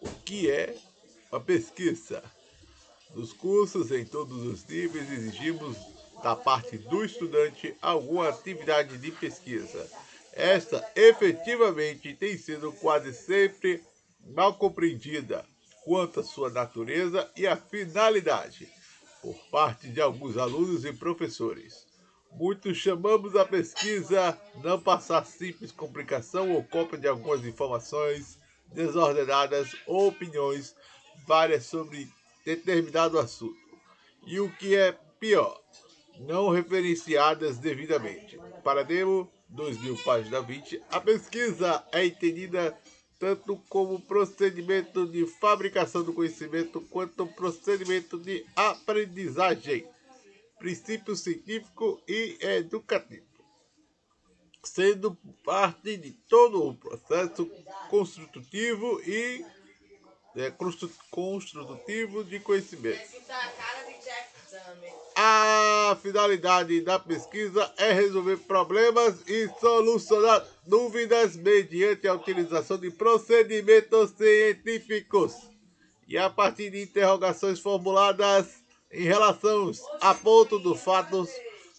o que é a pesquisa. Nos cursos, em todos os níveis, exigimos da parte do estudante alguma atividade de pesquisa. Esta efetivamente tem sido quase sempre mal compreendida quanto à sua natureza e à finalidade por parte de alguns alunos e professores. Muitos chamamos a pesquisa não passar simples complicação ou cópia de algumas informações desordenadas ou opiniões várias sobre determinado assunto. E o que é pior, não referenciadas devidamente. Para Demo 2000, página 20, a pesquisa é entendida tanto como procedimento de fabricação do conhecimento quanto procedimento de aprendizagem, princípio científico e educativo, sendo parte de todo o processo construtivo e é, construtivo de conhecimento. A finalidade da pesquisa é resolver problemas e solucionar dúvidas mediante a utilização de procedimentos científicos. E a partir de interrogações formuladas em relação a ponto dos fatos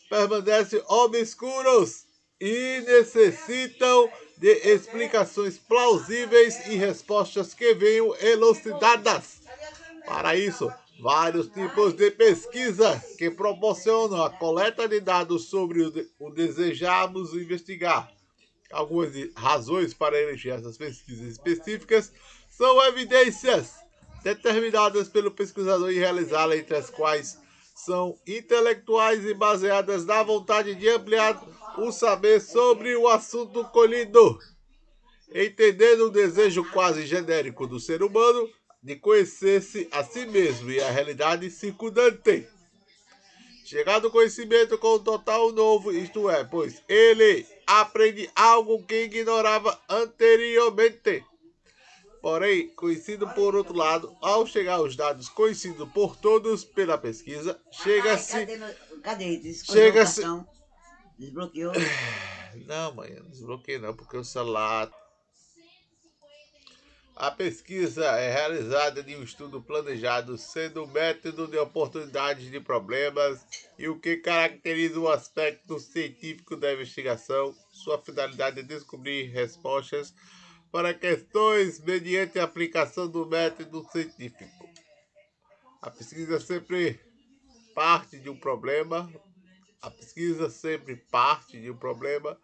permanecem obscuros e necessitam de explicações plausíveis e respostas que venham elucidadas. Para isso, vários tipos de pesquisa que proporcionam a coleta de dados sobre o, de, o desejamos investigar. Algumas razões para eleger essas pesquisas específicas são evidências determinadas pelo pesquisador e realizá-las, entre as quais são intelectuais e baseadas na vontade de ampliar o saber sobre o assunto colhido. Entendendo o desejo quase genérico do ser humano de conhecer-se a si mesmo e a realidade circundante. Chegado o conhecimento com o total novo, isto é, pois ele aprende algo que ignorava anteriormente. Porém, conhecido por outro lado, ao chegar aos dados conhecidos por todos pela pesquisa, chega-se. Cadê? Chega-se. Desbloqueou? Não, mãe, não desbloqueei não, porque o celular a pesquisa é realizada de um estudo planejado, sendo o método de oportunidades de problemas e o que caracteriza o aspecto científico da investigação. Sua finalidade é descobrir respostas para questões mediante a aplicação do método científico. A pesquisa sempre parte de um problema, a pesquisa sempre parte de um problema,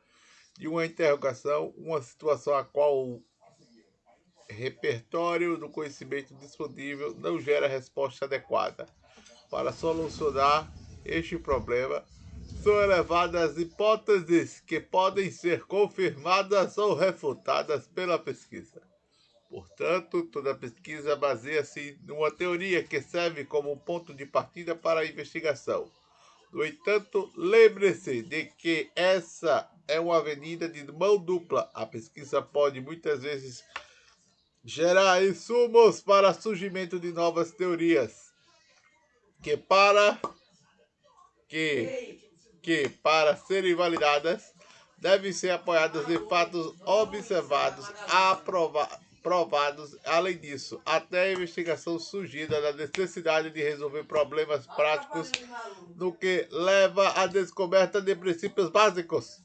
de uma interrogação, uma situação a qual repertório do conhecimento disponível não gera resposta adequada. Para solucionar este problema, são elevadas hipóteses que podem ser confirmadas ou refutadas pela pesquisa. Portanto, toda pesquisa baseia-se numa teoria que serve como ponto de partida para a investigação. No entanto, lembre-se de que essa é uma avenida de mão dupla. A pesquisa pode muitas vezes gerar insumos para surgimento de novas teorias que para que, que para serem validadas devem ser apoiadas em fatos observados, aprovados. Além disso, até a investigação surgida da necessidade de resolver problemas práticos, no que leva à descoberta de princípios básicos.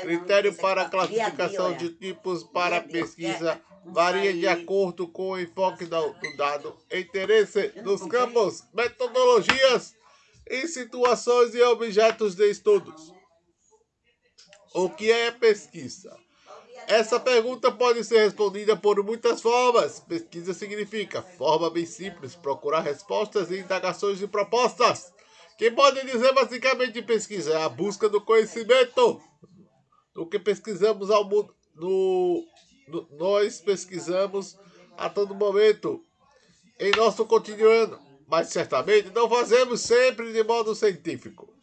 Critério para classificação de tipos para pesquisa varia de acordo com o enfoque do, dado, interesse nos campos, metodologias e situações e objetos de estudos. O que é pesquisa? Essa pergunta pode ser respondida por muitas formas. Pesquisa significa forma bem simples, procurar respostas e indagações e propostas. Que pode dizer basicamente pesquisa é a busca do conhecimento. Do que pesquisamos ao mundo, no, nós pesquisamos a todo momento em nosso cotidiano, mas certamente não fazemos sempre de modo científico.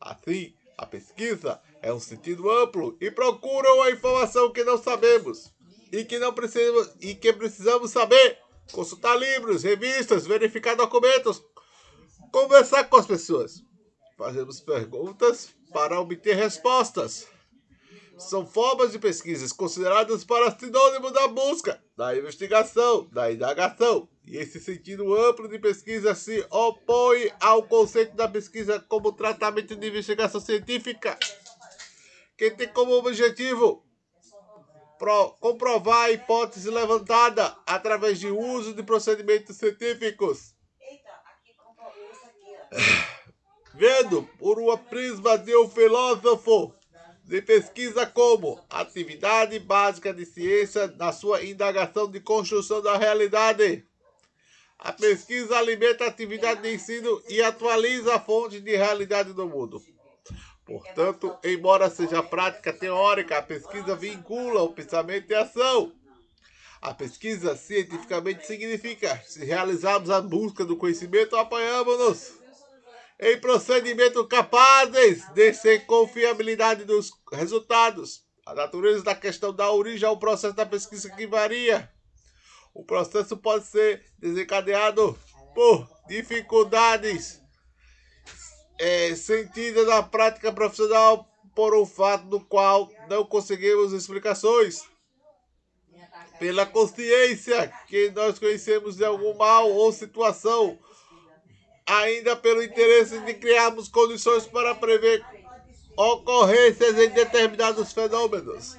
Assim, a pesquisa é um sentido amplo e procura a informação que não sabemos e que não precisamos e que precisamos saber, consultar livros, revistas, verificar documentos, conversar com as pessoas. Fazemos perguntas para obter respostas são formas de pesquisas consideradas para sinônimo da busca, da investigação, da indagação. E esse sentido amplo de pesquisa se opõe ao conceito da pesquisa como tratamento de investigação científica, que tem como objetivo comprovar a hipótese levantada através de uso de procedimentos científicos. Vendo por uma prisma de um filósofo de pesquisa como atividade básica de ciência na sua indagação de construção da realidade. A pesquisa alimenta a atividade de ensino e atualiza a fonte de realidade do mundo. Portanto, embora seja prática teórica, a pesquisa vincula o pensamento e a ação. A pesquisa cientificamente significa se realizarmos a busca do conhecimento, apoiamos-nos em procedimentos capazes de ser confiabilidade dos resultados. A natureza da questão dá origem ao processo da pesquisa que varia. O processo pode ser desencadeado por dificuldades é, sentidas na prática profissional por um fato do qual não conseguimos explicações. Pela consciência que nós conhecemos de algum mal ou situação ainda pelo interesse de criarmos condições para prever ocorrências em determinados fenômenos.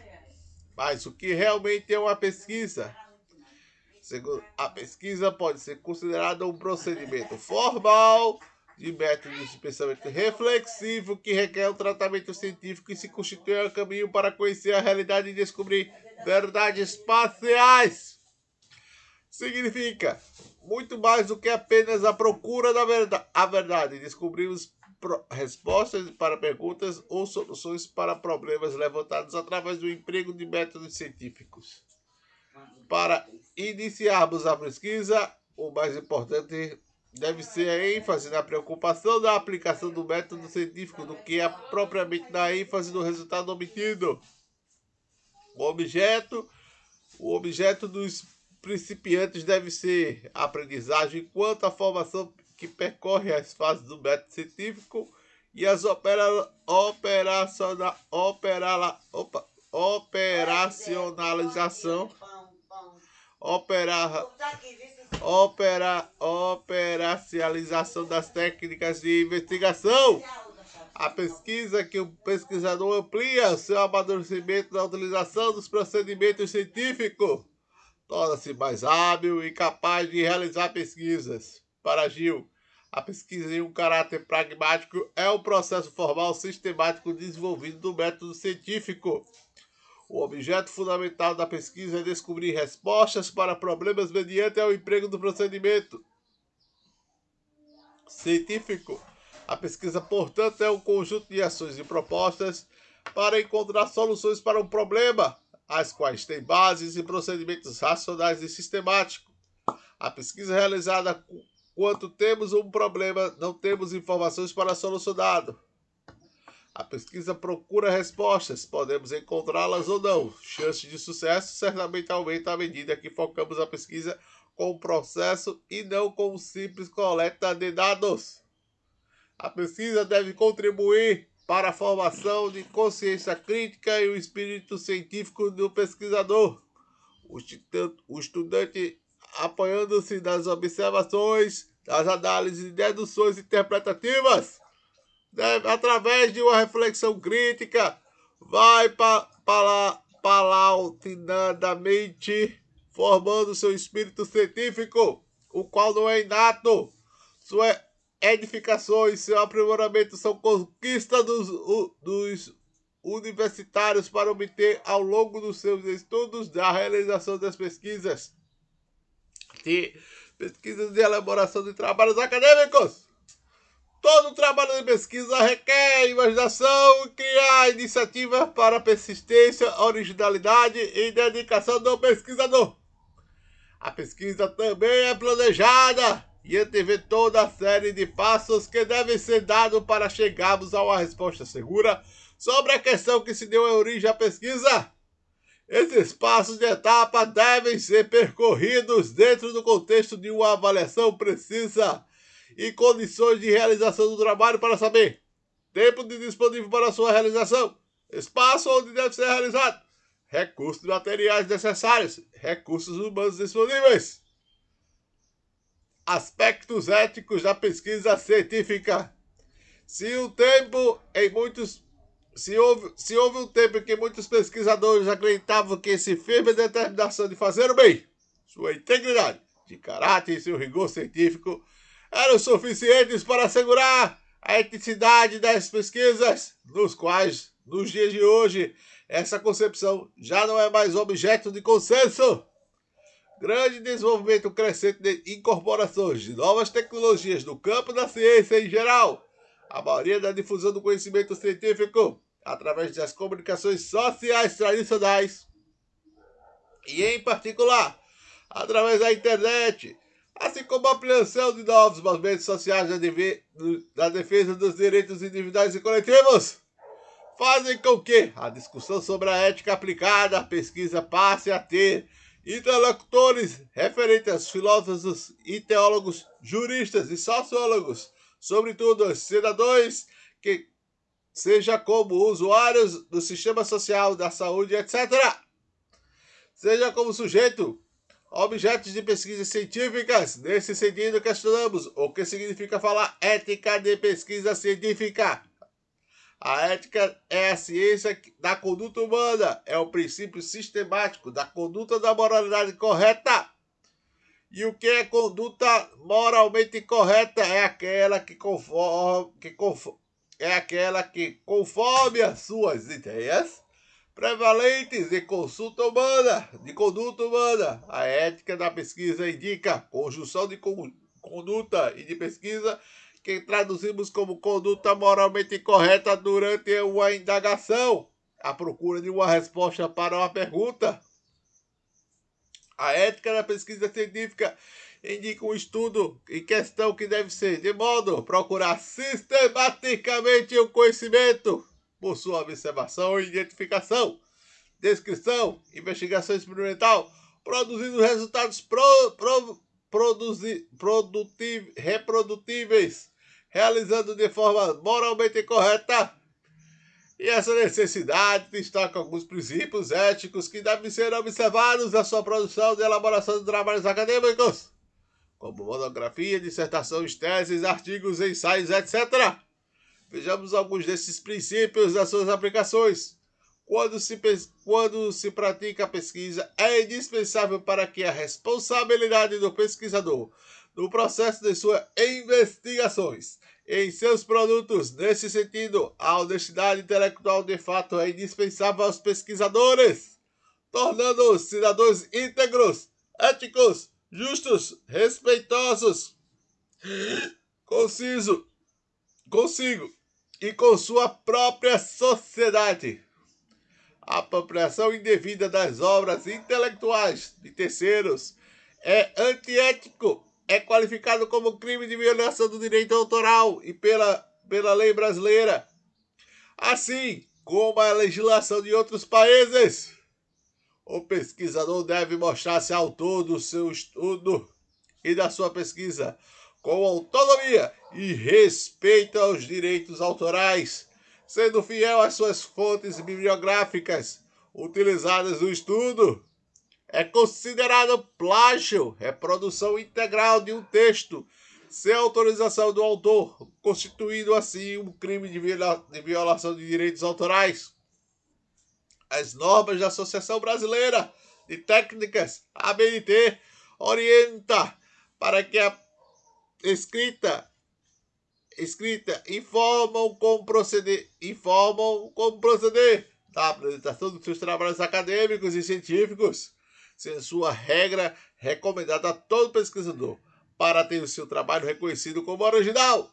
Mas o que realmente é uma pesquisa? A pesquisa pode ser considerada um procedimento formal de métodos de pensamento reflexivo que requer um tratamento científico e se constitui um caminho para conhecer a realidade e descobrir verdades parciais. Significa muito mais do que apenas a procura da verdade. A verdade. Descobrimos respostas para perguntas ou soluções para problemas levantados através do emprego de métodos científicos. Para iniciarmos a pesquisa, o mais importante deve ser a ênfase na preocupação da aplicação do método científico do que a propriamente na ênfase do resultado obtido. O objeto, o objeto dos principiantes deve ser aprendizagem, enquanto a formação que percorre as fases do método científico e as opera, operaciona, opera, opa, operacionalização. Opera, opera, operacionalização das técnicas de investigação. A pesquisa que o pesquisador amplia o seu amadurecimento na utilização dos procedimentos científicos torna-se mais hábil e capaz de realizar pesquisas. Para Gil, a pesquisa em um caráter pragmático é um processo formal sistemático desenvolvido do método científico. O objeto fundamental da pesquisa é descobrir respostas para problemas mediante o emprego do procedimento científico. A pesquisa, portanto, é um conjunto de ações e propostas para encontrar soluções para um problema as quais têm bases e procedimentos racionais e sistemáticos. A pesquisa é realizada quando temos um problema, não temos informações para solucioná-lo. A pesquisa procura respostas, podemos encontrá-las ou não. Chance de sucesso certamente aumenta à medida que focamos a pesquisa com o processo e não com simples coleta de dados. A pesquisa deve contribuir para a formação de consciência crítica e o espírito científico do pesquisador. O estudante, apoiando-se nas observações, das análises e deduções interpretativas, deve, através de uma reflexão crítica, vai pa, pa, palautinadamente formando seu espírito científico, o qual não é inato. Sua edificações, seu aprimoramento são conquistas dos, dos universitários para obter ao longo dos seus estudos da realização das pesquisas de pesquisas de elaboração de trabalhos acadêmicos. Todo trabalho de pesquisa requer imaginação criar iniciativas para persistência, originalidade e dedicação do pesquisador. A pesquisa também é planejada e antevê toda a série de passos que devem ser dados para chegarmos a uma resposta segura sobre a questão que se deu origem à pesquisa. Esses passos de etapa devem ser percorridos dentro do contexto de uma avaliação precisa e condições de realização do trabalho para saber. Tempo de disponível para sua realização, espaço onde deve ser realizado, recursos materiais necessários, recursos humanos disponíveis, aspectos éticos da pesquisa científica. Se o tempo em muitos se houve, se houve um tempo em que muitos pesquisadores acreditavam que esse firme determinação de fazer o bem, sua integridade de caráter e seu rigor científico eram suficientes para assegurar a eticidade das pesquisas, nos quais, nos dias de hoje, essa concepção já não é mais objeto de consenso. Grande desenvolvimento crescente de incorporações de novas tecnologias no campo da ciência em geral, a maioria da difusão do conhecimento científico através das comunicações sociais tradicionais e, em particular, através da internet, assim como a ampliação de novos movimentos sociais da, defesa dos direitos individuais e coletivos, fazem com que a discussão sobre a ética aplicada à pesquisa passe a ter interlocutores referentes aos filósofos e teólogos, juristas e sociólogos, sobretudo os cidadãos que seja como usuários do sistema social, da saúde, etc. Seja como sujeito, objetos de pesquisas científicas. Nesse sentido, questionamos o que significa falar ética de pesquisa científica. A ética é a ciência da conduta humana, é o princípio sistemático da conduta da moralidade correta. E o que é conduta moralmente correta é aquela que conforme, que conforme é aquela que, conforme as suas ideias prevalentes de consulta humana, de conduta humana, a ética da pesquisa indica conjunção de conduta e de pesquisa que traduzimos como conduta moralmente correta durante uma indagação, à procura de uma resposta para uma pergunta. A ética da pesquisa científica indica um estudo em questão que deve ser de modo procurar sistematicamente o conhecimento por sua observação e identificação, descrição, investigação experimental, produzindo resultados pro, pro, produzi, produtiv, reprodutíveis, realizando de forma moralmente correta. E essa necessidade destaca alguns princípios éticos que devem ser observados na sua produção e elaboração de trabalhos acadêmicos como monografia, dissertações, teses, artigos, ensaios, etc. Vejamos alguns desses princípios das suas aplicações. Quando se, quando se pratica a pesquisa, é indispensável para que a responsabilidade do pesquisador no processo de suas investigações em seus produtos. Nesse sentido, a honestidade intelectual de fato é indispensável aos pesquisadores, tornando-os cidadãos íntegros, éticos, justos, respeitosos, conciso, consigo e com sua própria sociedade. A apropriação indevida das obras intelectuais de terceiros é antiético, é qualificado como crime de violação do direito autoral e pela, pela lei brasileira, assim como a legislação de outros países. O pesquisador deve mostrar-se autor do seu estudo e da sua pesquisa com autonomia e respeito aos direitos autorais, sendo fiel às suas fontes bibliográficas utilizadas no estudo. É considerado plágio reprodução integral de um texto sem autorização do autor, constituindo assim um crime de, violação de direitos autorais as normas da Associação Brasileira de Técnicas, ABNT, orienta para que a escrita escrita informam como proceder, informam como proceder da apresentação dos seus trabalhos acadêmicos e científicos, sendo sua regra recomendada a todo pesquisador para ter o seu trabalho reconhecido como original.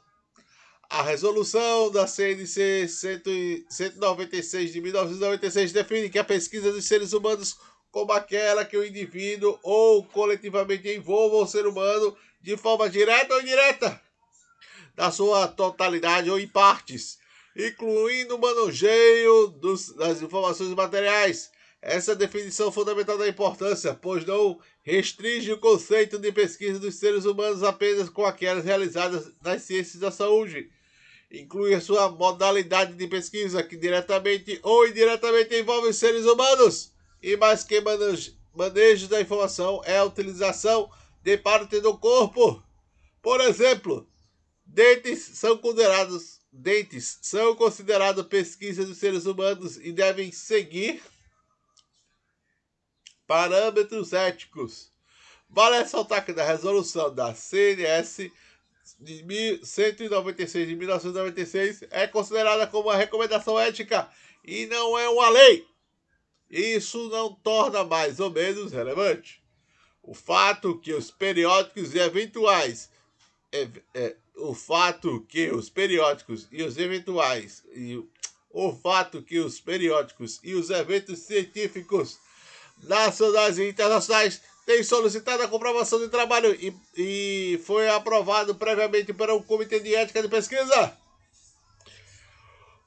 A resolução da CNC 196 de 1996 define que a pesquisa dos seres humanos como aquela que o indivíduo ou coletivamente envolva o ser humano de forma direta ou indireta, na sua totalidade ou em partes, incluindo o manuseio dos, das informações materiais. Essa definição fundamental da importância, pois não restringe o conceito de pesquisa dos seres humanos apenas com aquelas realizadas nas ciências da saúde inclui a sua modalidade de pesquisa, que diretamente ou indiretamente envolve seres humanos, e mais que manejo, da informação é a utilização de parte do corpo. Por exemplo, dentes são considerados dentes são considerados pesquisa dos seres humanos e devem seguir parâmetros éticos. Vale ressaltar que na resolução da CNS de 196 de 1996 é considerada como uma recomendação ética e não é uma lei. Isso não torna mais ou menos relevante o fato que os periódicos e eventuais é, é, o fato que os periódicos e os eventuais e o fato que os periódicos e os eventos científicos nacionais e internacionais têm solicitado a comprovação de trabalho e, e foi aprovado previamente para um comitê de ética de pesquisa.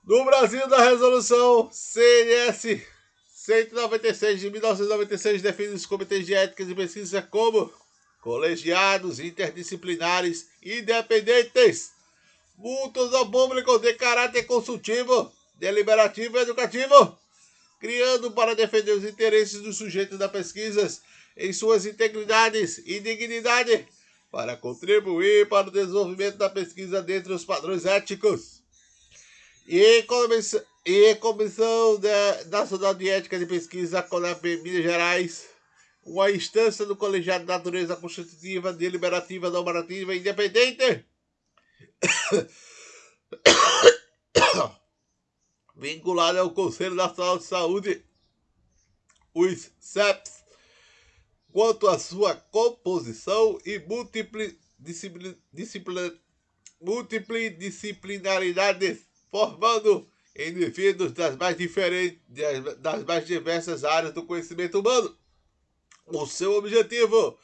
No Brasil, da resolução CNS 196 de 1996 define os comitês de ética de pesquisa como colegiados interdisciplinares independentes, multos ao público de caráter consultivo, deliberativo e educativo, criando para defender os interesses dos sujeitos da pesquisa em suas integridades e dignidade, para contribuir para o desenvolvimento da pesquisa dentro dos padrões éticos. E comissão, comissão Nacional de Ética de Pesquisa, CONAP Minas Gerais, uma instância do colegiado de natureza constitutiva, deliberativa, normativa e independente, vinculada ao Conselho Nacional de Saúde, os CEPs, quanto à sua composição e multidisciplinaridade, formando indivíduos das mais diferentes, das mais diversas áreas do conhecimento humano o seu objetivo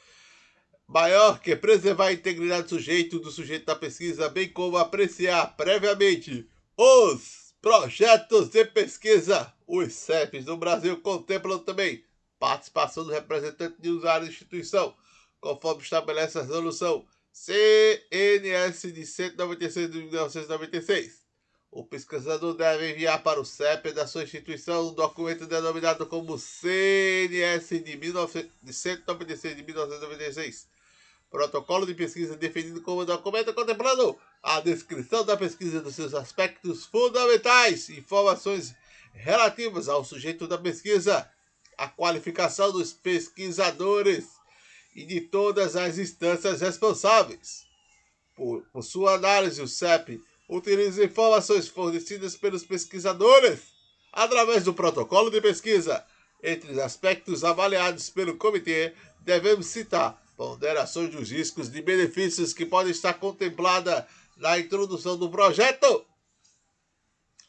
maior que preservar a integridade do sujeito do sujeito da pesquisa, bem como apreciar previamente os projetos de pesquisa. Os CEPs do Brasil contemplam também participação do representante de usuário da instituição, conforme estabelece a resolução CNS de 196 de 1996. O pesquisador deve enviar para o CEP da sua instituição um documento denominado como CNS de, 19... de 196 de 1996. Protocolo de pesquisa definido como documento contemplando a descrição da pesquisa dos seus aspectos fundamentais, informações relativas ao sujeito da pesquisa, a qualificação dos pesquisadores e de todas as instâncias responsáveis. Por, por sua análise, o CEP utiliza informações fornecidas pelos pesquisadores através do protocolo de pesquisa. Entre os aspectos avaliados pelo comitê, devemos citar ponderações dos riscos de benefícios que podem estar contemplada na introdução do projeto.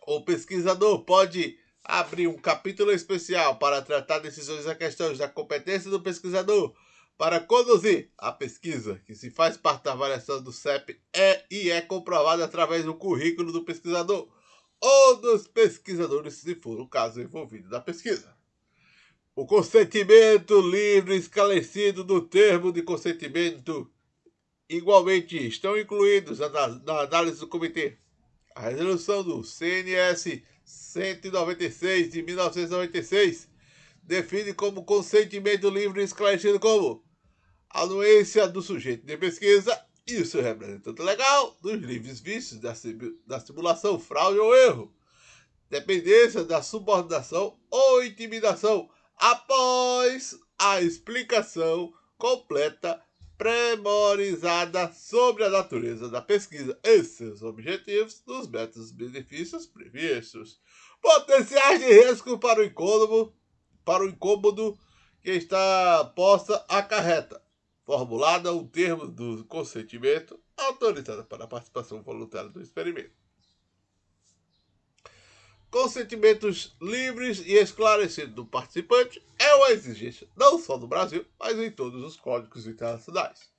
O pesquisador pode abrir um capítulo especial para tratar decisões a questões da competência do pesquisador para conduzir a pesquisa, que se faz parte da avaliação do CEP, é e é comprovada através do currículo do pesquisador ou dos pesquisadores, se for o caso envolvido na pesquisa. O consentimento livre esclarecido do termo de consentimento igualmente estão incluídos na análise do comitê. A resolução do CNS 196 de 1996 define como consentimento livre esclarecido como anuência do sujeito de pesquisa e o seu representante legal dos livres vícios da, da simulação, fraude ou erro, dependência da subordinação ou intimidação após a explicação completa premorizada sobre a natureza da pesquisa e seus objetivos dos métodos benefícios previstos. Potenciais de risco para o incômodo para o incômodo que está posta acarreta. Formulada o termo do consentimento autorizada para a participação voluntária do experimento. Consentimentos livres e esclarecidos do participante é uma exigência não só no Brasil, mas em todos os códigos internacionais.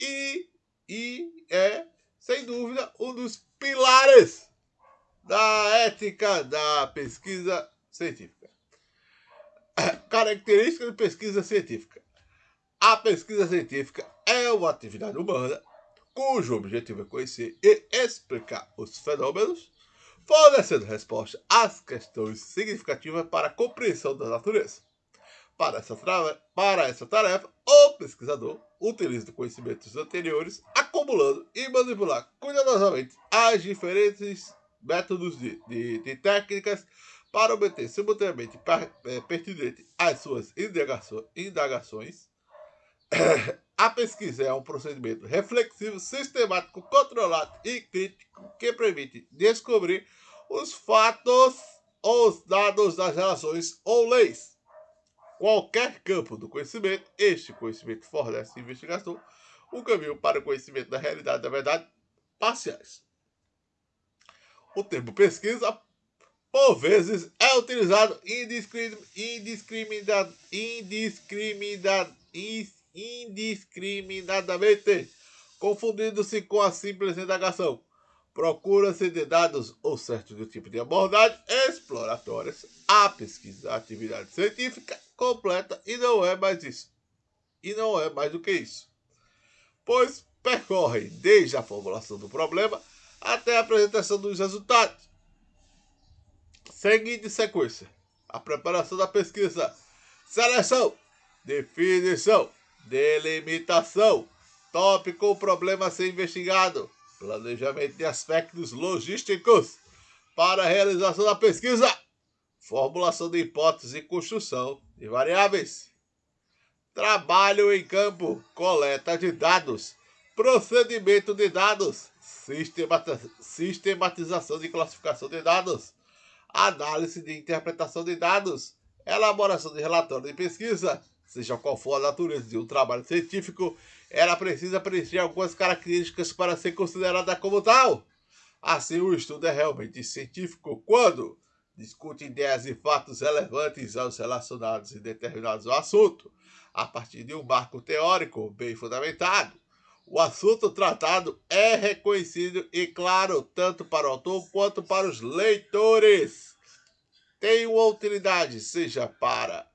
E, e é, sem dúvida, um dos pilares da ética da pesquisa científica. Característica de pesquisa científica. A pesquisa científica é uma atividade humana cujo objetivo é conhecer e explicar os fenômenos, fornecendo resposta às questões significativas para a compreensão da natureza. Para essa, para essa tarefa, o pesquisador utiliza conhecimentos anteriores, acumulando e manipular cuidadosamente as diferentes métodos de, de, de técnicas para obter simultaneamente é, pertinente às suas indagações. A pesquisa é um procedimento reflexivo, sistemático, controlado e crítico que permite descobrir os fatos ou os dados das relações ou leis. Qualquer campo do conhecimento, este conhecimento fornece à investigação um caminho para o conhecimento da realidade da verdade parciais. O termo pesquisa, por vezes, é utilizado indiscriminada, indiscriminada, indiscriminadamente, confundindo-se com a simples indagação. Procura-se de dados ou certo do tipo de abordagem exploratórias. A pesquisa, atividade científica completa e não é mais isso. E não é mais do que isso. Pois percorre desde a formulação do problema até a apresentação dos resultados. Seguinte sequência: a preparação da pesquisa, seleção, definição, delimitação, tópico problema a ser investigado, planejamento de aspectos logísticos. Para a realização da pesquisa, formulação de hipóteses e construção de variáveis, trabalho em campo, coleta de dados, procedimento de dados, sistematização de classificação de dados, análise de interpretação de dados, elaboração de relatório de pesquisa, seja qual for a natureza de um trabalho científico, ela precisa preencher algumas características para ser considerada como tal. Assim, o estudo é realmente científico quando discute ideias e fatos relevantes aos relacionados e determinados ao assunto, a partir de um marco teórico bem fundamentado. O assunto tratado é reconhecido e claro tanto para o autor quanto para os leitores. Tem uma utilidade, seja para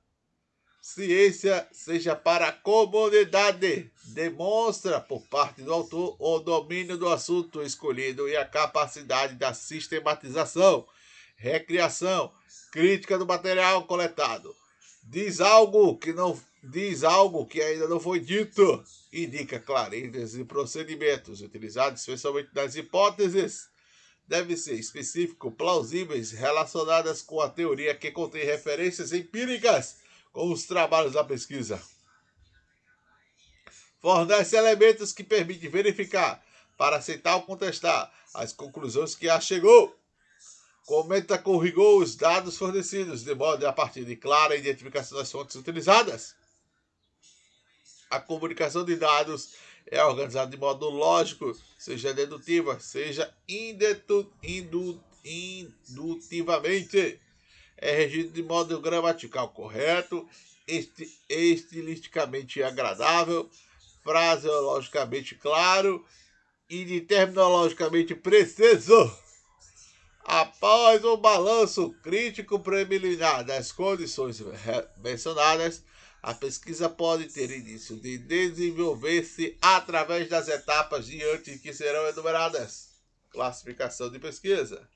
ciência, seja para a comunidade. Demonstra por parte do autor o domínio do assunto escolhido e a capacidade da sistematização, recriação, crítica do material coletado. Diz algo que não diz algo que ainda não foi dito, indica clarezas e procedimentos utilizados especialmente nas hipóteses devem ser específicos, plausíveis, relacionadas com a teoria que contém referências empíricas com os trabalhos da pesquisa. Fornece elementos que permitem verificar, para aceitar ou contestar, as conclusões que a chegou. Comenta com rigor os dados fornecidos, de modo a partir de clara identificação das fontes utilizadas a comunicação de dados é organizada de modo lógico, seja dedutiva, seja indutivamente. É regido de modo gramatical correto, esti, estilisticamente agradável, fraseologicamente claro e de terminologicamente preciso. Após o balanço crítico preliminar das condições mencionadas, a pesquisa pode ter início de desenvolver-se através das etapas diante que serão enumeradas. Classificação de pesquisa.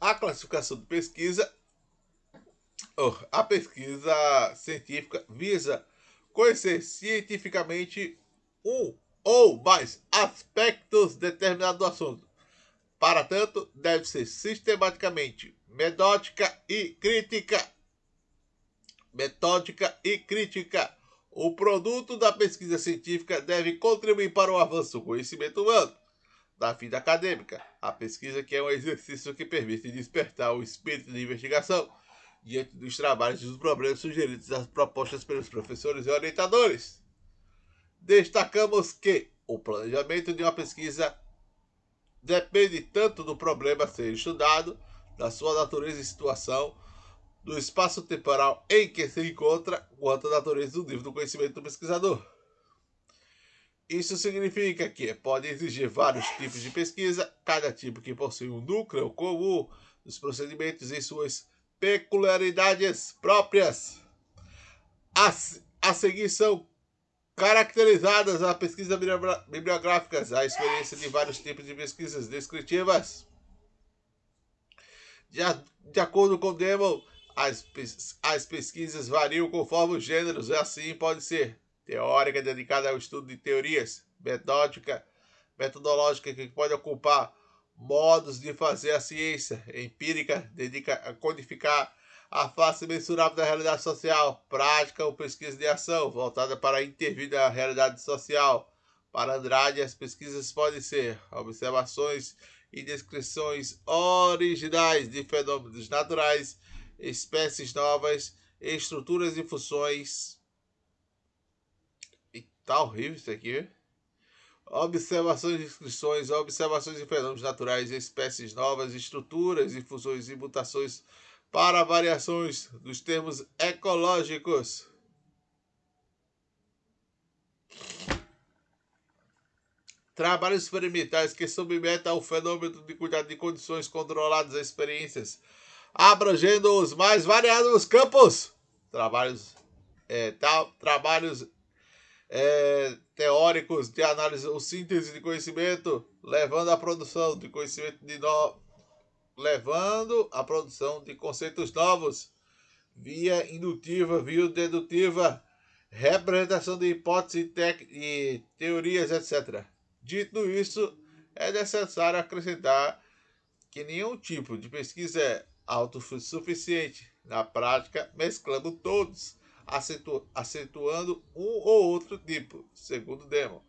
A classificação de pesquisa, a pesquisa científica visa conhecer cientificamente um ou mais aspectos determinados do assunto. Para tanto, deve ser sistematicamente metódica e crítica. Metódica e crítica. O produto da pesquisa científica deve contribuir para o avanço do conhecimento humano. Da vida acadêmica, a pesquisa que é um exercício que permite despertar o espírito de investigação diante dos trabalhos e dos problemas sugeridos das propostas pelos professores e orientadores. Destacamos que o planejamento de uma pesquisa depende tanto do problema a ser estudado da sua natureza e situação, do espaço temporal em que se encontra, quanto a natureza do nível do conhecimento do pesquisador. Isso significa que pode exigir vários tipos de pesquisa, cada tipo que possui um núcleo comum dos procedimentos e suas peculiaridades próprias. Assim, a seguir são caracterizadas as pesquisas bibliográficas, a experiência de vários tipos de pesquisas descritivas. De, de acordo com Demon, as, as pesquisas variam conforme os gêneros, assim pode ser teórica, dedicada ao estudo de teorias, metódica, metodológica, que pode ocupar modos de fazer a ciência, empírica, dedica a codificar a face mensurável da realidade social, prática ou pesquisa de ação, voltada para intervir na realidade social. Para Andrade, as pesquisas podem ser observações e descrições originais de fenômenos naturais, espécies novas, estruturas e funções. Tá horrível isso aqui. Observações e descrições, observações de fenômenos naturais, espécies novas, estruturas funções e mutações para variações dos termos ecológicos. Trabalhos experimentais que submetem ao fenômeno de cuidado de condições controladas a experiências, abrangendo os mais variados campos. Trabalhos, é, tal, trabalhos é, teóricos de análise ou síntese de conhecimento, levando à produção de conhecimento de no, levando à produção de conceitos novos, via indutiva, via dedutiva, representação de hipóteses e teorias, etc. Dito isso, é necessário acrescentar que nenhum tipo de pesquisa é autossuficiente. Na prática, mesclando todos, acentu acentuando um ou outro tipo, segundo Demon.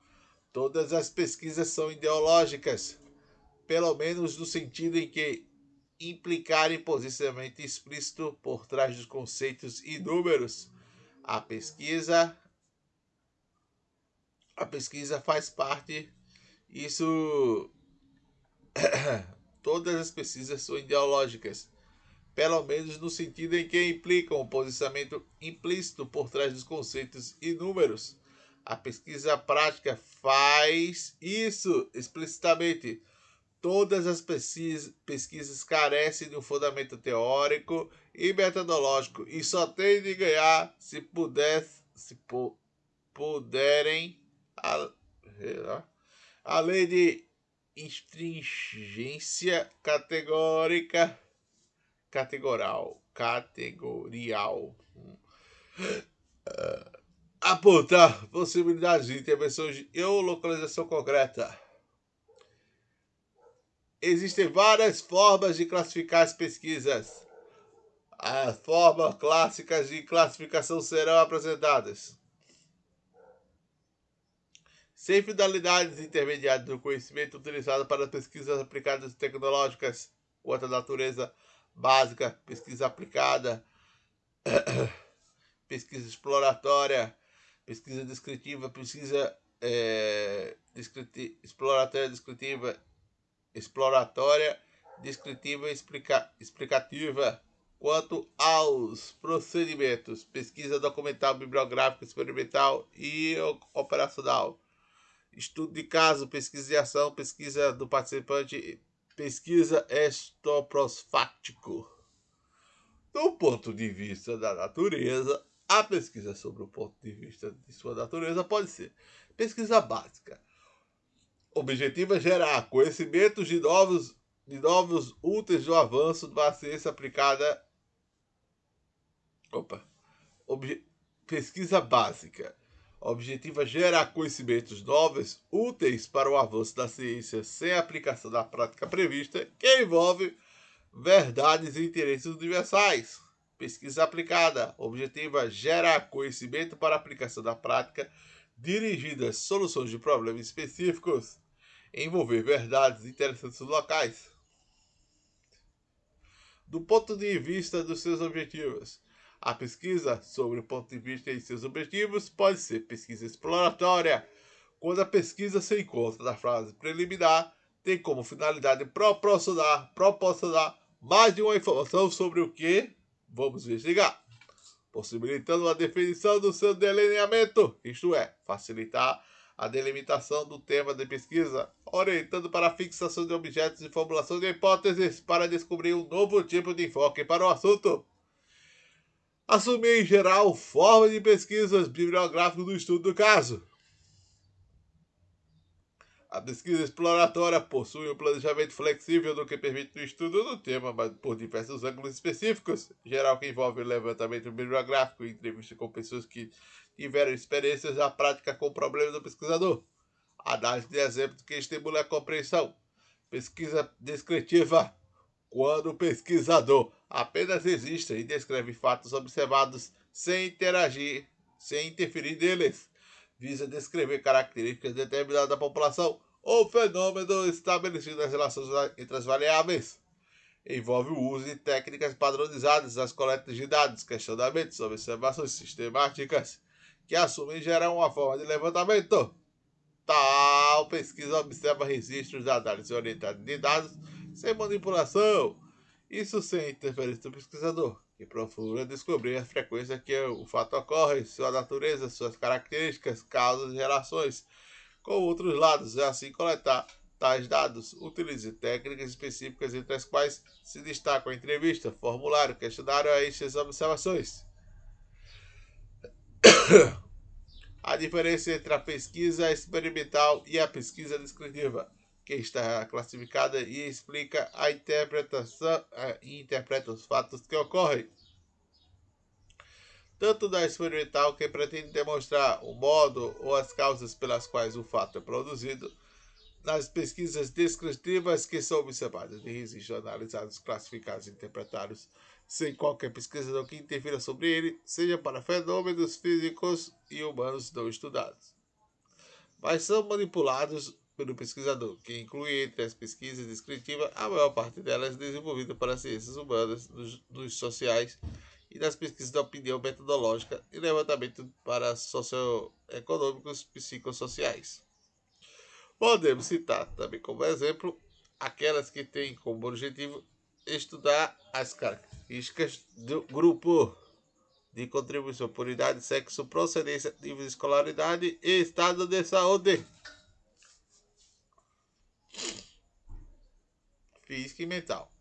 Todas as pesquisas são ideológicas, pelo menos no sentido em que implicarem posicionamento explícito por trás dos conceitos e números. A pesquisa a pesquisa faz parte isso todas as pesquisas são ideológicas, pelo menos no sentido em que implicam o posicionamento implícito por trás dos conceitos e números. A pesquisa prática faz isso explicitamente Todas as pesquisas carecem de um fundamento teórico e metodológico e só têm de ganhar se, puder, se pu, puderem, a, além de stringência categórica, categorial, categorial. apontar possibilidades de intervenção e ou localização concreta Existem várias formas de classificar as pesquisas. As formas clássicas de classificação serão apresentadas. Sem finalidades intermediárias do conhecimento utilizado para pesquisas aplicadas tecnológicas, quanto à natureza básica, pesquisa aplicada, pesquisa exploratória, pesquisa descritiva, pesquisa é, descriti exploratória descritiva exploratória, descritiva explica explicativa. Quanto aos procedimentos, pesquisa documental, bibliográfica, experimental e operacional, estudo de caso, pesquisa de ação, pesquisa do participante, pesquisa estoprosfáctico. Do ponto de vista da natureza, a pesquisa sobre o ponto de vista de sua natureza pode ser pesquisa básica, objetivo é gerar conhecimentos de novos, de novos úteis do avanço da ciência aplicada. Opa! Obje, pesquisa básica. O objetivo é gerar conhecimentos novos úteis para o avanço da ciência sem aplicação da prática prevista, que envolve verdades e interesses universais. Pesquisa aplicada. O objetivo é gerar conhecimento para aplicação da prática dirigida às soluções de problemas específicos envolver verdades interessantes locais. Do ponto de vista dos seus objetivos, a pesquisa sobre o ponto de vista e seus objetivos pode ser pesquisa exploratória, quando a pesquisa se encontra na fase preliminar, tem como finalidade proporcionar, proporcionar mais de uma informação sobre o que vamos investigar, possibilitando a definição do seu delineamento, isto é, facilitar a delimitação do tema de pesquisa, orientando para a fixação de objetos e formulação de hipóteses para descobrir um novo tipo de enfoque para o assunto. Assumir, em geral, forma de pesquisas bibliográficas do estudo do caso. A pesquisa exploratória possui um planejamento flexível do que permite o estudo do tema, mas por diversos ângulos específicos, geral que envolve levantamento bibliográfico e entrevista com pessoas que tiveram experiências na prática com o problema do pesquisador. Análise de exemplos que estimula a compreensão. Pesquisa descritiva. Quando o pesquisador apenas existe e descreve fatos observados sem interagir, sem interferir neles visa descrever características determinadas da população ou fenômeno estabelecido nas relações entre as variáveis. Envolve o uso de técnicas padronizadas nas coletas de dados, questionamentos, observações sistemáticas, que assumem gerar uma forma de levantamento. Tal pesquisa observa registros de análise orientada de dados sem manipulação, isso sem interferência do pesquisador que procura descobrir a frequência que o fato ocorre, sua natureza, suas características, causas e relações com outros lados, e assim coletar tais dados. Utilize técnicas específicas entre as quais se destacam a entrevista, formulário, questionário e as observações. a diferença entre a pesquisa experimental e a pesquisa descritiva que está classificada e explica a interpretação e interpreta os fatos que ocorrem. Tanto da experimental, que pretende demonstrar o modo ou as causas pelas quais o fato é produzido, nas pesquisas descritivas que são observadas registros analisados, classificados e interpretados sem qualquer pesquisador que interfira sobre ele, seja para fenômenos físicos e humanos não estudados. Mas são manipulados pelo pesquisador, que inclui entre as pesquisas descritivas a maior parte delas desenvolvida para as ciências humanas, dos, dos sociais e das pesquisas de opinião metodológica e levantamento para socioeconômicos psicossociais. Podemos citar também como exemplo aquelas que têm como objetivo estudar as características do grupo de contribuição por idade, sexo, procedência, nível de escolaridade e estado de saúde. Física e mental.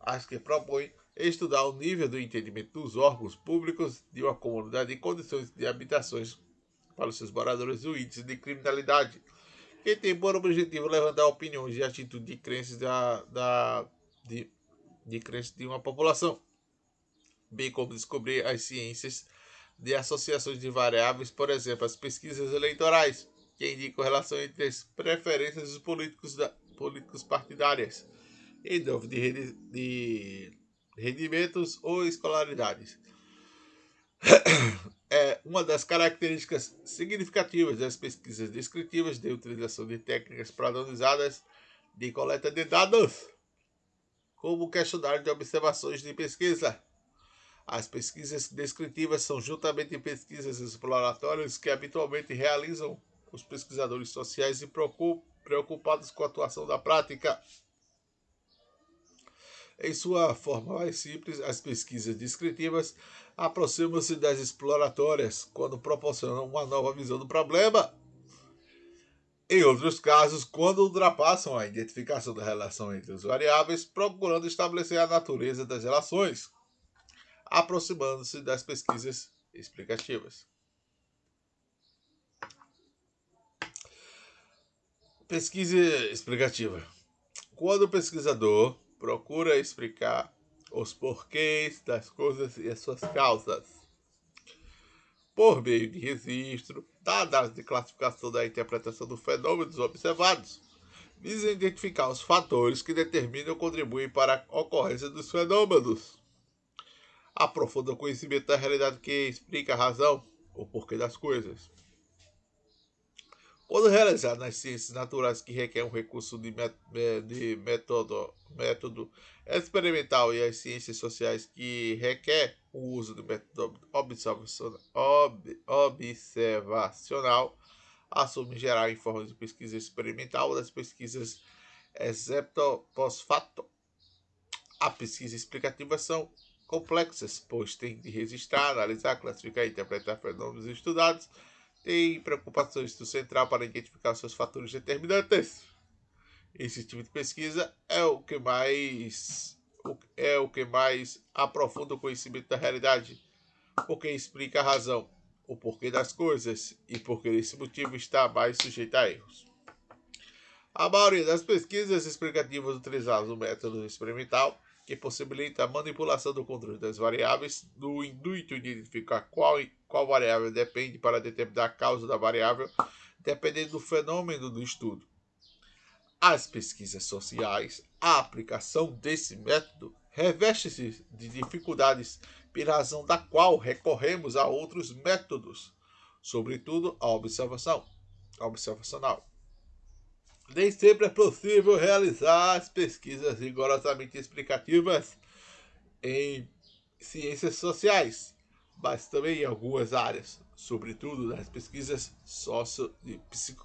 As que propõem estudar o nível do entendimento dos órgãos públicos de uma comunidade em condições de habitações para os seus moradores o índice de criminalidade, que tem por objetivo levantar opiniões e atitudes de crenças da, da, de, de crenças de uma população, bem como descobrir as ciências de associações de variáveis, por exemplo, as pesquisas eleitorais, que indicam relação entre as preferências dos políticos da, políticos partidárias, em nome de, de rendimentos ou escolaridades. É uma das características significativas das pesquisas descritivas de utilização de técnicas padronizadas de coleta de dados, como questionário de observações de pesquisa. As pesquisas descritivas são juntamente pesquisas exploratórias que habitualmente realizam os pesquisadores sociais e preocupam preocupados com a atuação da prática. Em sua forma mais simples, as pesquisas descritivas aproximam-se das exploratórias quando proporcionam uma nova visão do problema. Em outros casos, quando ultrapassam a identificação da relação entre as variáveis, procurando estabelecer a natureza das relações, aproximando-se das pesquisas explicativas. Pesquisa explicativa. Quando o pesquisador procura explicar os porquês das coisas e as suas causas, por meio de registro, dados de classificação da interpretação dos fenômenos observados, visa identificar os fatores que determinam ou contribuem para a ocorrência dos fenômenos. Aprofunda o conhecimento da realidade que explica a razão ou porquê das coisas. Quando realizado nas ciências naturais que requer um recurso de, de método, método experimental e as ciências sociais que requer o uso do método observacional, ob, observacional assume em geral em forma de pesquisa experimental das pesquisas excepto pós-fato. A pesquisa explicativa são complexas, pois tem de registrar, analisar, classificar e interpretar fenômenos estudados tem preocupações do central para identificar seus fatores determinantes. Esse tipo de pesquisa é o que mais é o que mais aprofunda o conhecimento da realidade, porque explica a razão, o porquê das coisas e porque esse motivo está mais sujeito a erros. A maioria das pesquisas explicativas utilizadas no método experimental, que possibilita a manipulação do controle das variáveis, no intuito de identificar qual, qual variável depende para determinar a causa da variável, dependendo do fenômeno do estudo. As pesquisas sociais, a aplicação desse método reveste-se de dificuldades, pela razão da qual recorremos a outros métodos, sobretudo a observação, observacional. Nem sempre é possível realizar as pesquisas rigorosamente explicativas em ciências sociais, mas também em algumas áreas, sobretudo nas pesquisas socio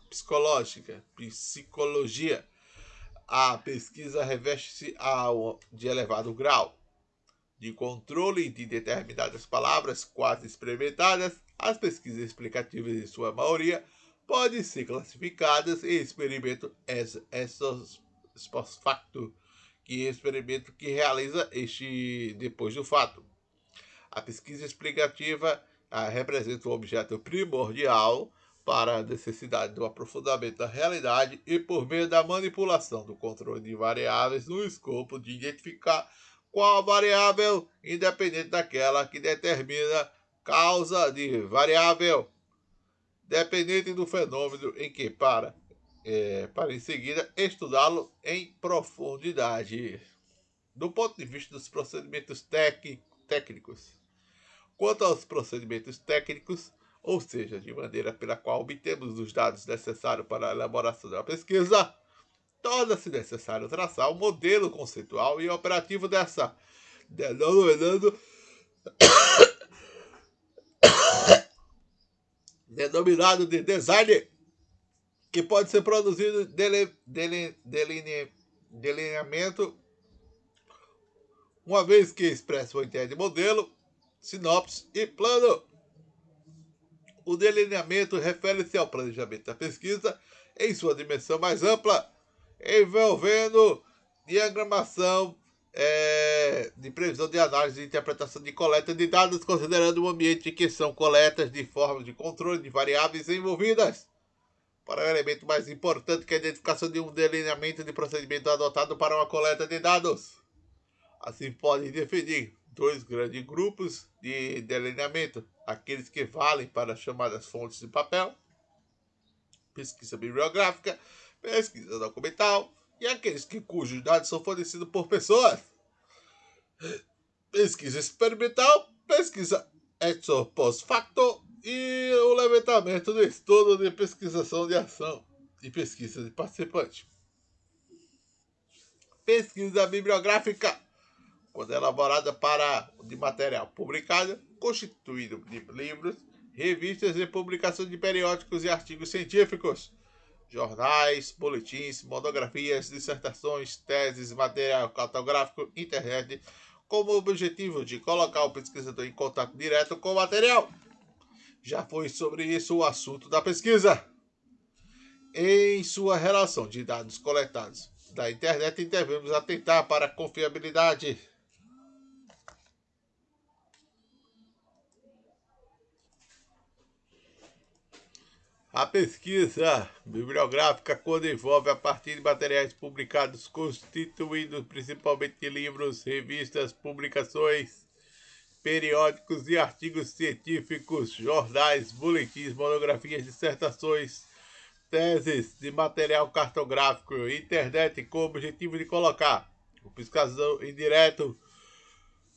psicológicas, psicologia. A pesquisa reveste-se de elevado grau de controle de determinadas palavras quase experimentadas. As pesquisas explicativas, em sua maioria, podem ser classificadas em experimento ex facto, que é experimento que realiza este depois do fato. A pesquisa explicativa ah, representa um objeto primordial para a necessidade do aprofundamento da realidade e por meio da manipulação do controle de variáveis no escopo de identificar qual variável independente daquela que determina causa de variável dependente do fenômeno em que para, é, para em seguida estudá-lo em profundidade. Do ponto de vista dos procedimentos técnicos. Quanto aos procedimentos técnicos, ou seja, de maneira pela qual obtemos os dados necessários para a elaboração da pesquisa, torna-se necessário traçar o um modelo conceitual e operativo dessa, denominando denominado de design, que pode ser produzido dele, dele, deline, delineamento, uma vez que expressa o ideia de modelo, sinopse e plano. O delineamento refere-se ao planejamento da pesquisa em sua dimensão mais ampla, envolvendo diagramação, é, de previsão de análise e interpretação de coleta de dados, considerando o ambiente em que são coletas de forma de controle de variáveis envolvidas. Para o elemento mais importante que é a identificação de um delineamento de procedimento adotado para uma coleta de dados. Assim, podem definir dois grandes grupos de delineamento: aqueles que valem para as chamadas fontes de papel, pesquisa bibliográfica, pesquisa documental, e aqueles que cujos dados são fornecidos por pessoas. Pesquisa experimental, pesquisa ex post facto e o levantamento do estudo de pesquisação de ação e pesquisa de participante. Pesquisa bibliográfica, quando elaborada para de material publicado, constituído de livros, revistas e publicação de periódicos e artigos científicos jornais, boletins, monografias, dissertações, teses, material cartográfico, internet, como objetivo de colocar o pesquisador em contato direto com o material. Já foi sobre isso o assunto da pesquisa. Em sua relação de dados coletados da internet, devemos atentar para a confiabilidade A pesquisa bibliográfica, quando envolve a partir de materiais publicados, constituídos principalmente de livros, revistas, publicações, periódicos e artigos científicos, jornais, boletins, monografias, dissertações, teses de material cartográfico, internet, com o objetivo de colocar o pesquisador indireto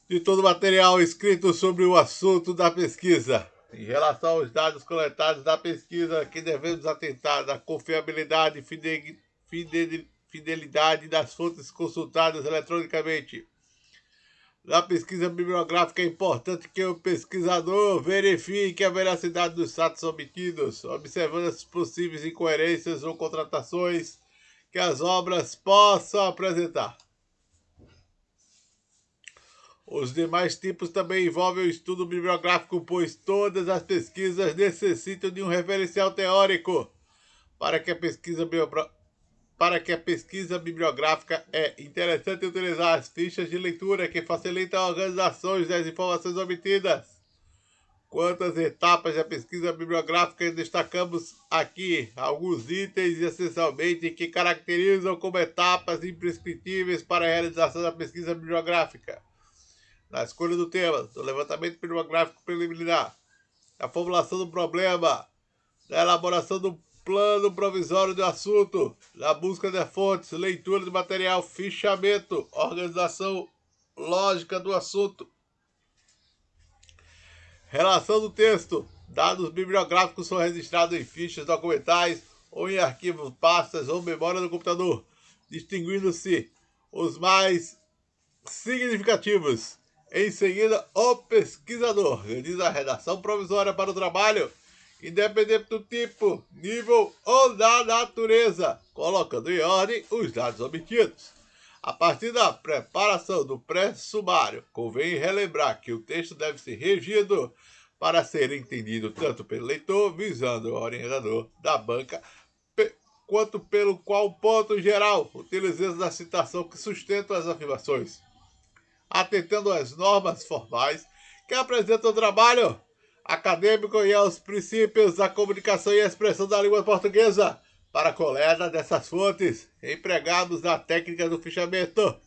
de todo o material escrito sobre o assunto da pesquisa em relação aos dados coletados da pesquisa, que devemos atentar à confiabilidade e fidelidade das fontes consultadas eletronicamente. Na pesquisa bibliográfica é importante que o pesquisador verifique a veracidade dos fatos obtidos, observando as possíveis incoerências ou contratações que as obras possam apresentar. Os demais tipos também envolvem o estudo bibliográfico, pois todas as pesquisas necessitam de um referencial teórico para que a pesquisa para que a pesquisa bibliográfica é interessante utilizar as fichas de leitura que facilitam a organização das informações obtidas. Quantas etapas da pesquisa bibliográfica destacamos aqui alguns itens essencialmente que caracterizam como etapas imprescritíveis para a realização da pesquisa bibliográfica. Na escolha do tema, do levantamento bibliográfico preliminar, da formulação do problema, da elaboração do plano provisório do assunto, da busca de fontes, leitura de material, fichamento, organização lógica do assunto, relação do texto. Dados bibliográficos são registrados em fichas documentais ou em arquivos, pastas ou memória do computador, distinguindo-se os mais significativos. Em seguida, o pesquisador organiza a redação provisória para o trabalho independente do tipo, nível ou da natureza, colocando em ordem os dados obtidos. A partir da preparação do pré-sumário, convém relembrar que o texto deve ser regido para ser entendido tanto pelo leitor, visando o orientador da banca, quanto pelo qual ponto geral, utilizando a citação que sustenta as afirmações, atentando às normas formais que apresentam o trabalho acadêmico e aos princípios da comunicação e expressão da língua portuguesa para a coleta dessas fontes empregados na técnica do fichamento.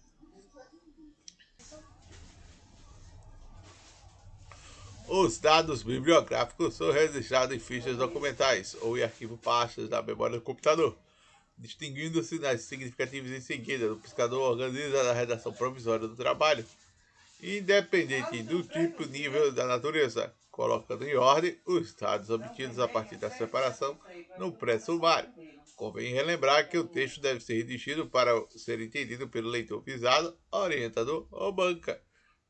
Os dados bibliográficos são registrados em fichas documentais ou em arquivo pastas da memória do computador, distinguindo-se nas significativas em seguida. O pescador organiza a redação provisória do trabalho, independente do tipo e nível da natureza colocando em ordem os dados obtidos a partir da separação no pré-sumário. Convém relembrar que o texto deve ser redigido para ser entendido pelo leitor visado, orientador ou banca,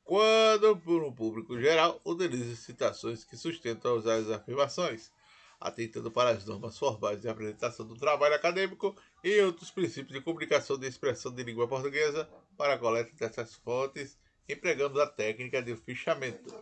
quando, por um público geral, utiliza citações que sustentam as afirmações, atentando para as normas formais de apresentação do trabalho acadêmico e outros princípios de comunicação de expressão de língua portuguesa para a coleta dessas fontes, empregando a técnica de fichamento.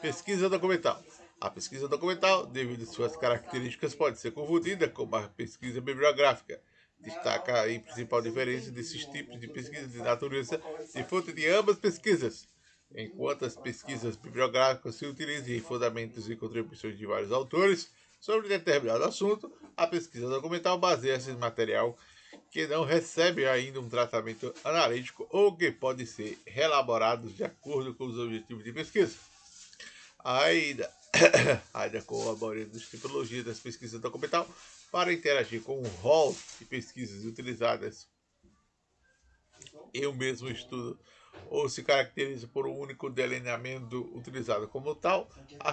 Pesquisa documental. A pesquisa documental, devido às suas características, pode ser confundida com a pesquisa bibliográfica. Destaca a principal diferença desses tipos de pesquisa de natureza de fonte de ambas pesquisas. Enquanto as pesquisas bibliográficas se utilizam em fundamentos e contribuições de vários autores sobre determinado assunto, a pesquisa documental baseia-se em material que não recebe ainda um tratamento analítico ou que pode ser reelaborado de acordo com os objetivos de pesquisa. Ainda, ainda com a maioria das tipologias das pesquisas documental para interagir com o rol de pesquisas utilizadas em um mesmo estudo ou se caracteriza por um único delineamento utilizado como tal, a,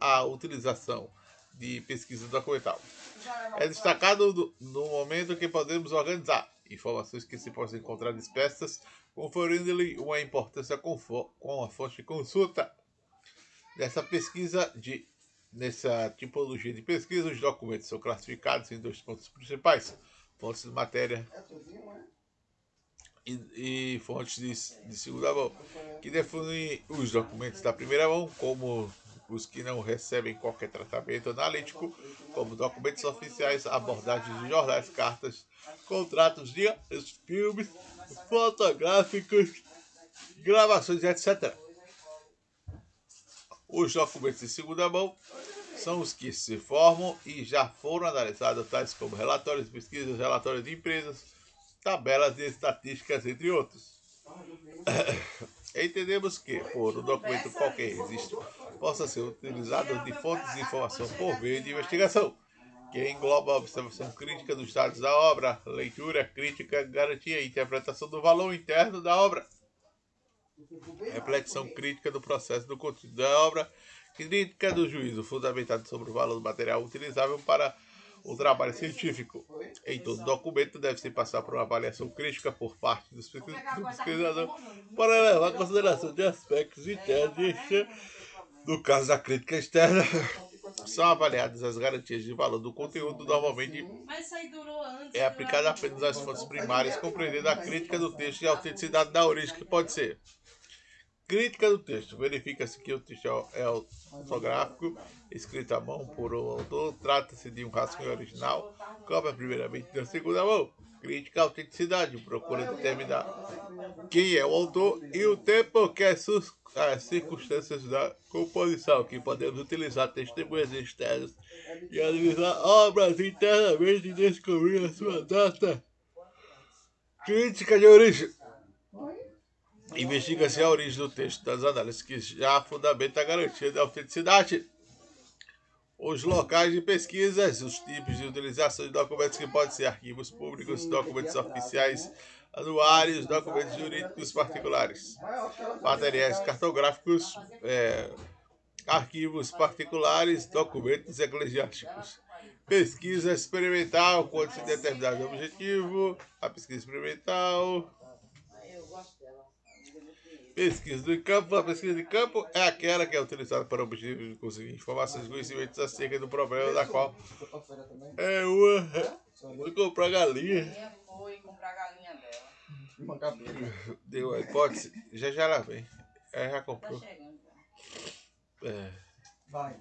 a utilização de pesquisa documental. É destacado no momento que podemos organizar informações que se possam encontrar dispersas, conferindo-lhe uma importância com, com a fonte de consulta Nessa pesquisa de nessa tipologia de pesquisa, os documentos são classificados em dois pontos principais: fontes de matéria e, fontes de, de, segunda mão, que definem os documentos da primeira mão como os que não recebem qualquer tratamento analítico, como documentos oficiais, abordagens de jornais, cartas, contratos de filmes, fotográficos, gravações, etc. Os documentos de segunda mão são os que se formam e já foram analisados, tais como relatórios pesquisas, relatórios de empresas, tabelas de estatísticas, entre outros. Entendemos que, por um documento qualquer registro, possa ser utilizado de fontes de informação por meio de investigação, que engloba a observação crítica dos dados da obra, leitura crítica, garantia e interpretação do valor interno da obra reflexão crítica do processo do conteúdo da obra, crítica do juízo fundamentado sobre o valor do material utilizável para o trabalho científico. Em todo documento deve-se passar por uma avaliação crítica por parte do pesquisador para levar em consideração de aspectos internos no caso da crítica externa, são avaliadas as garantias de valor do conteúdo, normalmente é aplicada apenas às fontes primárias, compreendendo a crítica do texto e a autenticidade da origem que pode ser Crítica do texto. Verifica-se que o texto é ortográfico, escrito à mão por um autor. Trata-se de um rascunho original. Cópia primeiramente da segunda mão. Crítica à autenticidade. Procura determinar quem é o autor e o tempo que as circunstâncias da composição. Que podemos utilizar testemunhas externas e analisar obras internamente e descobrir a sua data. Crítica de origem. Investiga-se a origem do texto das análises que já fundamenta a garantia da autenticidade. Os locais de pesquisas, os tipos de utilização de documentos que podem ser arquivos públicos, documentos oficiais, anuários, documentos jurídicos particulares, materiais cartográficos, é, arquivos particulares, documentos eclesiásticos. Pesquisa experimental, quando se determinar o objetivo, a pesquisa experimental, Pesquisa do campo. A pesquisa de campo é aquela que é utilizada para o objetivo de conseguir informações e conhecimentos acerca do problema da qual é uma. Foi comprar galinha. Foi comprar galinha dela. Deu a hipótese. Já já ela vem. Ela já Tá comprou. chegando. É. Vai.